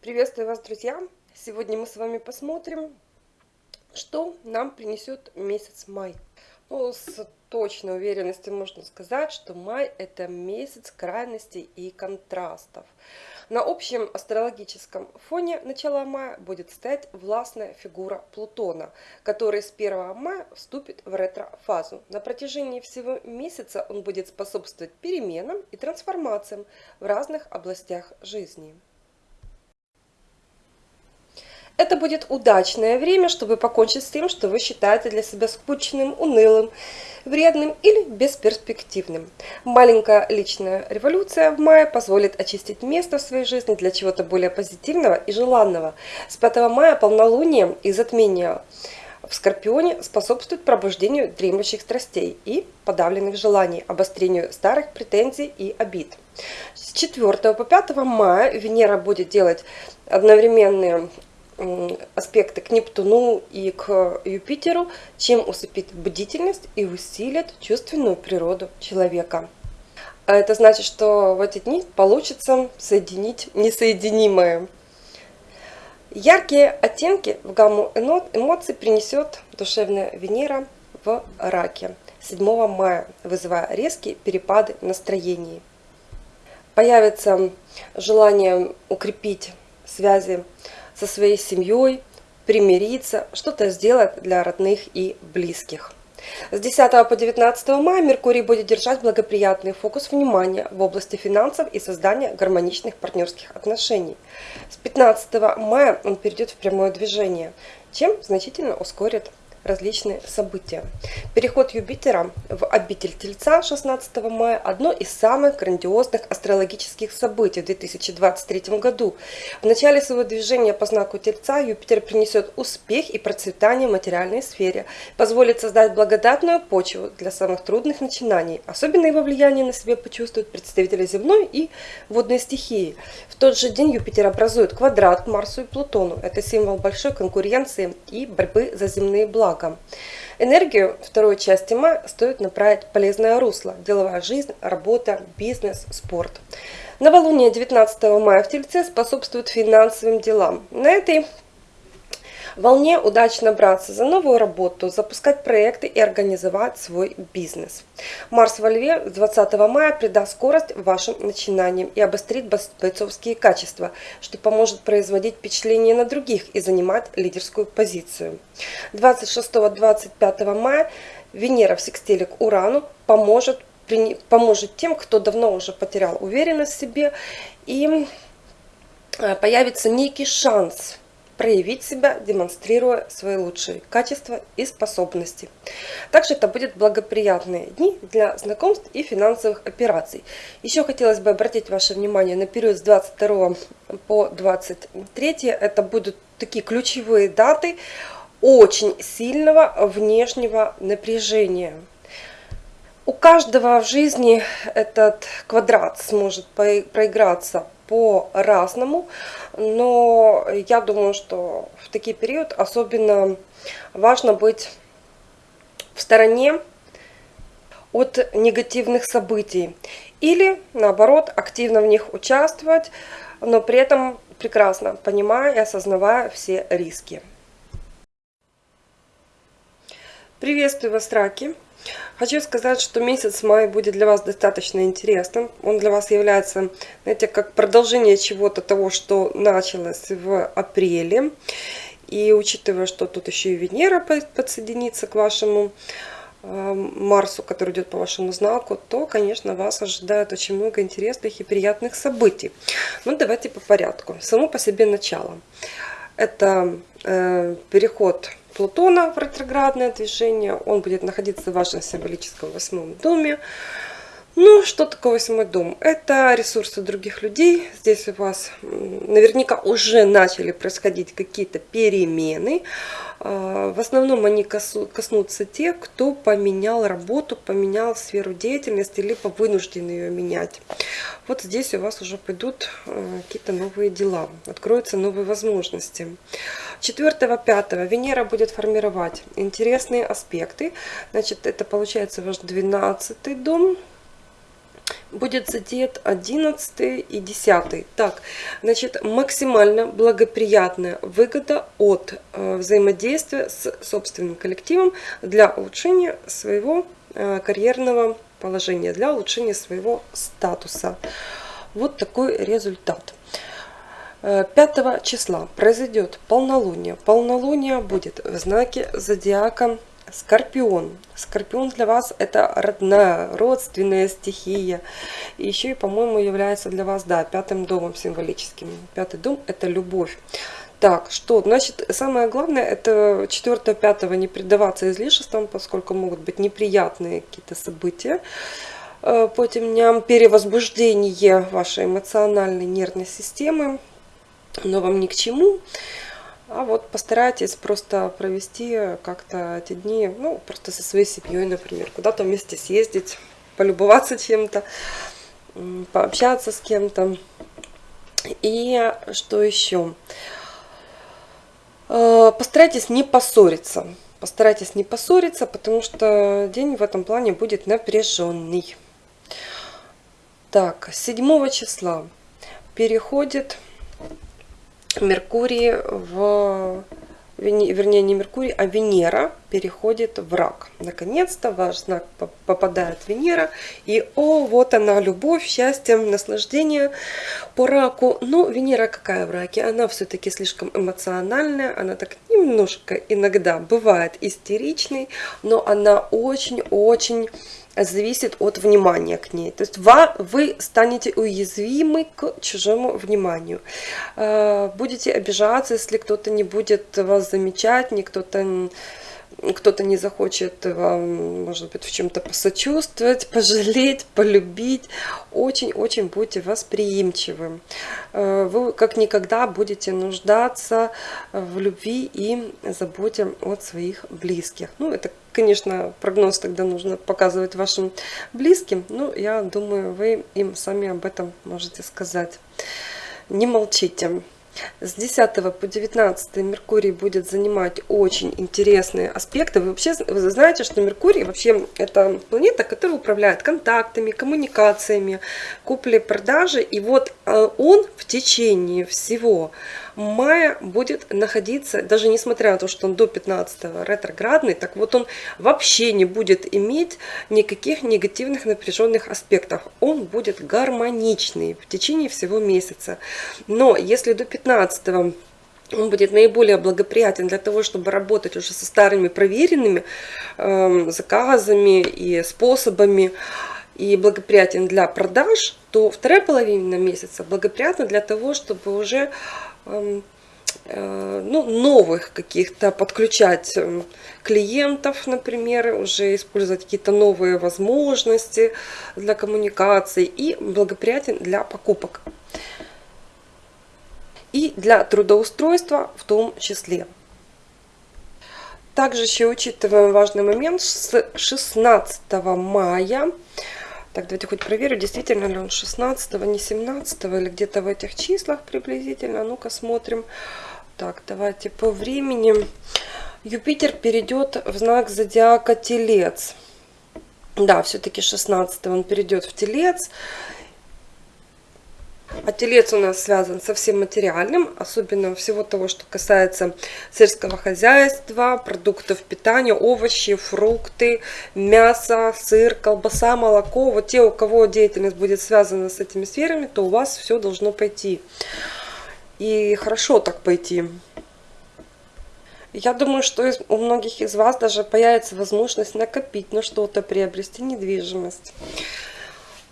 Приветствую вас, друзья! Сегодня мы с вами посмотрим, что нам принесет месяц май. Ну, с точной уверенностью можно сказать, что май это месяц крайностей и контрастов. На общем астрологическом фоне начала мая будет стоять властная фигура Плутона, который с 1 мая вступит в ретро-фазу. На протяжении всего месяца он будет способствовать переменам и трансформациям в разных областях жизни. Это будет удачное время, чтобы покончить с тем, что вы считаете для себя скучным, унылым, вредным или бесперспективным. Маленькая личная революция в мае позволит очистить место в своей жизни для чего-то более позитивного и желанного. С 5 мая полнолуние и затмение в Скорпионе способствует пробуждению дремлющих страстей и подавленных желаний, обострению старых претензий и обид. С 4 по 5 мая Венера будет делать одновременные аспекты к Нептуну и к Юпитеру, чем усыпит бдительность и усилит чувственную природу человека. А это значит, что в эти дни получится соединить несоединимое. Яркие оттенки в гамму эмоций принесет душевная Венера в раке 7 мая, вызывая резкие перепады настроений. Появится желание укрепить связи со своей семьей, примириться, что-то сделать для родных и близких. С 10 по 19 мая Меркурий будет держать благоприятный фокус внимания в области финансов и создания гармоничных партнерских отношений. С 15 мая он перейдет в прямое движение, чем значительно ускорит различные события. Переход Юпитера в обитель Тельца 16 мая – одно из самых грандиозных астрологических событий в 2023 году. В начале своего движения по знаку Тельца Юпитер принесет успех и процветание в материальной сфере, позволит создать благодатную почву для самых трудных начинаний. Особенно его влияние на себе почувствуют представители земной и водной стихии. В тот же день Юпитер образует квадрат к Марсу и Плутону. Это символ большой конкуренции и борьбы за земные блага благом. Энергию второй части мая стоит направить полезное русло. Деловая жизнь, работа, бизнес, спорт. Новолуние 19 мая в Тельце способствует финансовым делам. На этой волне удачно браться за новую работу, запускать проекты и организовать свой бизнес. Марс во Льве 20 мая придаст скорость вашим начинаниям и обострит бойцовские качества, что поможет производить впечатление на других и занимать лидерскую позицию. 26-25 мая Венера в секстиле к Урану поможет, поможет тем, кто давно уже потерял уверенность в себе и э, появится некий шанс проявить себя, демонстрируя свои лучшие качества и способности. Также это будут благоприятные дни для знакомств и финансовых операций. Еще хотелось бы обратить ваше внимание на период с 22 по 23. Это будут такие ключевые даты очень сильного внешнего напряжения. У каждого в жизни этот квадрат сможет проиграться по-разному, но я думаю, что в такие период особенно важно быть в стороне от негативных событий или наоборот активно в них участвовать, но при этом прекрасно понимая и осознавая все риски. Приветствую вас, раки! Хочу сказать, что месяц май будет для вас достаточно интересным. Он для вас является, знаете, как продолжение чего-то того, что началось в апреле. И учитывая, что тут еще и Венера подсоединится к вашему э, Марсу, который идет по вашему знаку, то, конечно, вас ожидает очень много интересных и приятных событий. Ну, давайте по порядку. Само по себе начало. Это э, переход Плутона в ретроградное движение. Он будет находиться в вашем символическом восьмом доме. Ну, что такое восьмой дом? Это ресурсы других людей. Здесь у вас наверняка уже начали происходить какие-то перемены. А, в основном они коснутся тех, кто поменял работу, поменял сферу деятельности, либо вынужден ее менять. Вот здесь у вас уже пойдут а, какие-то новые дела, откроются новые возможности. 4-5 Венера будет формировать интересные аспекты. Значит, это получается ваш 12 дом, будет задет 11 и 10. Так, значит, максимально благоприятная выгода от э, взаимодействия с собственным коллективом для улучшения своего э, карьерного положения, для улучшения своего статуса. Вот такой результат. 5 э, числа произойдет полнолуние. Полнолуние будет в знаке зодиака Скорпион. Скорпион для вас это родная, родственная стихия. И еще и, по-моему, является для вас, да, пятым домом символическим. Пятый дом это любовь. Так, что, значит, самое главное, это 4-5 не предаваться излишествам, поскольку могут быть неприятные какие-то события э, по этим дням, перевозбуждение вашей эмоциональной нервной системы, но вам ни к чему. А вот постарайтесь просто провести как-то эти дни, ну, просто со своей семьей, например, куда-то вместе съездить, полюбоваться чем-то, пообщаться с кем-то. И что еще? Э, постарайтесь не поссориться. Постарайтесь не поссориться, потому что день в этом плане будет напряженный. Так, 7 числа переходит Меркурий в вернее не Меркурий, а Венера переходит в рак. Наконец-то ваш знак попадает Венера, и о, вот она, любовь, счастье, наслаждение по раку. Но Венера какая в раке? Она все-таки слишком эмоциональная, она так немножко иногда бывает истеричной, но она очень-очень зависит от внимания к ней. То есть вы станете уязвимы к чужому вниманию. Э, будете обижаться, если кто-то не будет вас замечать, не кто-то кто-то не захочет вам, может быть, в чем-то посочувствовать, пожалеть, полюбить. Очень-очень будьте восприимчивы. Э, вы как никогда будете нуждаться в любви и заботе от своих близких. Ну, это, конечно, прогноз тогда нужно показывать вашим близким, но я думаю, вы им сами об этом можете сказать. Не молчите. С 10 по 19 Меркурий будет занимать очень интересные аспекты. Вы вообще вы знаете, что Меркурий вообще это планета, которая управляет контактами, коммуникациями, куплей-продажи. И вот э, он в течение всего мая будет находиться, даже несмотря на то, что он до 15 ретроградный, так вот он вообще не будет иметь никаких негативных напряженных аспектов. Он будет гармоничный в течение всего месяца. Но если до 15 он будет наиболее благоприятен для того, чтобы работать уже со старыми проверенными э, заказами и способами, и благоприятен для продаж, то вторая половина месяца благоприятна для того, чтобы уже ну, новых каких-то подключать эм, клиентов, например, уже использовать какие-то новые возможности для коммуникации и благоприятен для покупок. И для трудоустройства в том числе. Также еще учитываем важный момент, с 16 мая так, давайте хоть проверю, действительно ли он 16 не 17 или где-то в этих числах приблизительно. Ну-ка смотрим. Так, давайте по времени. Юпитер перейдет в знак зодиака Телец. Да, все-таки 16 он перейдет в Телец. А телец у нас связан со всем материальным, особенно всего того, что касается сельского хозяйства, продуктов питания, овощи, фрукты, мясо, сыр, колбаса, молоко. Вот те, у кого деятельность будет связана с этими сферами, то у вас все должно пойти. И хорошо так пойти. Я думаю, что у многих из вас даже появится возможность накопить на что-то, приобрести недвижимость.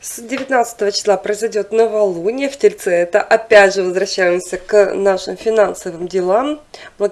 С 19 числа произойдет новолуние в Тельце. Это опять же возвращаемся к нашим финансовым делам.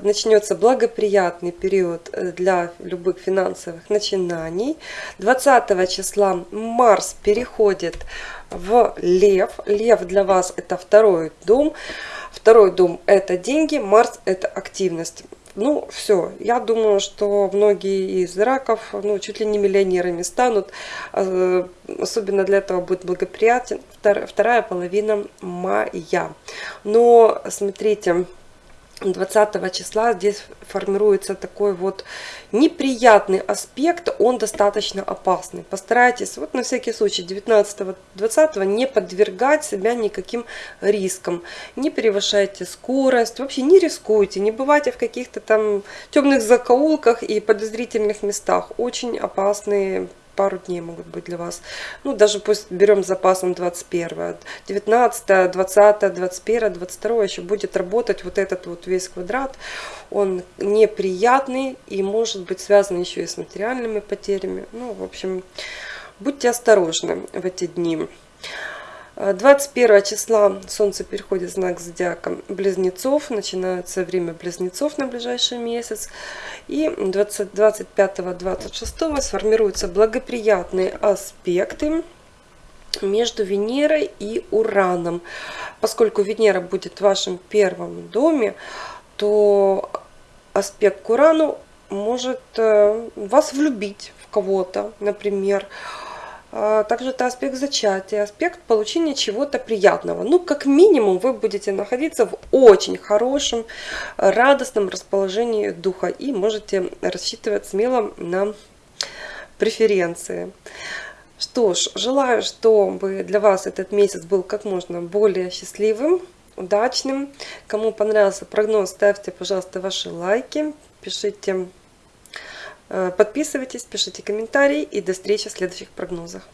Начнется благоприятный период э, для любых финансовых начинаний. 20 числа Марс переходит в Лев. Лев для вас это второй дом. Второй дом это деньги, Марс это активность. Ну, все. Я думаю, что многие из раков ну, чуть ли не миллионерами станут. Э, особенно для этого будет благоприятен вторая половина мая. Но, смотрите, 20 числа здесь формируется такой вот неприятный аспект, он достаточно опасный. Постарайтесь вот на всякий случай 19-20 не подвергать себя никаким рискам. Не превышайте скорость, вообще не рискуйте, не бывайте в каких-то там темных закоулках и подозрительных местах. Очень опасные пару дней могут быть для вас. Ну, даже пусть берем с запасом 21, 19, 20, 21, 22 еще будет работать вот этот вот весь квадрат. Он неприятный и может быть связан еще и с материальными потерями. Ну, в общем, будьте осторожны в эти дни. 21 числа Солнце переходит в знак зодиака Близнецов. Начинается время Близнецов на ближайший месяц. И 25-26 сформируются благоприятные аспекты между Венерой и Ураном. Поскольку Венера будет в вашем первом доме, то аспект к Урану может э, вас влюбить в кого-то, например, а, также это аспект зачатия, аспект получения чего-то приятного. Ну, как минимум, вы будете находиться в очень хорошем, радостном расположении духа и можете рассчитывать смело на преференции. Что ж, желаю, чтобы для вас этот месяц был как можно более счастливым, удачным. Кому понравился прогноз, ставьте, пожалуйста, ваши лайки, пишите подписывайтесь, пишите комментарии и до встречи в следующих прогнозах.